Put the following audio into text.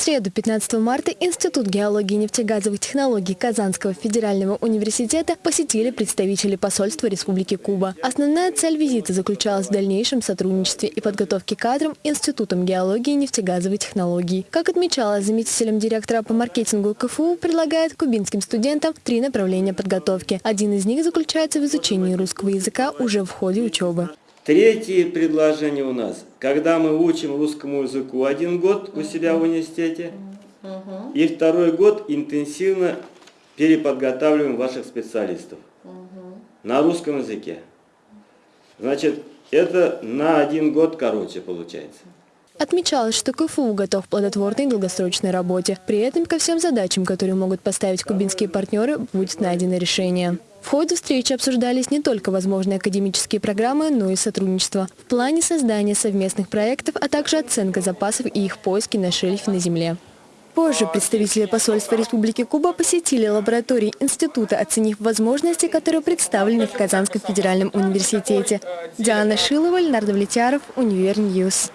среду, 15 марта, Институт геологии и нефтегазовых технологий Казанского федерального университета посетили представители посольства Республики Куба. Основная цель визита заключалась в дальнейшем сотрудничестве и подготовке кадрам Институтом геологии и нефтегазовой технологии. Как отмечалось заместителем директора по маркетингу КФУ, предлагает кубинским студентам три направления подготовки. Один из них заключается в изучении русского языка уже в ходе учебы. Третье предложение у нас, когда мы учим русскому языку один год у себя в университете, и второй год интенсивно переподготавливаем ваших специалистов. На русском языке. Значит, это на один год короче получается. Отмечалось, что КФУ готов к плодотворной долгосрочной работе. При этом ко всем задачам, которые могут поставить кубинские партнеры, будет найдено решение. В ходе встречи обсуждались не только возможные академические программы, но и сотрудничество. В плане создания совместных проектов, а также оценка запасов и их поиски на шельфе на Земле. Позже представители посольства Республики Куба посетили лаборатории института, оценив возможности, которые представлены в Казанском федеральном университете. Диана Шилова, Леонард Влетяров, Univer News.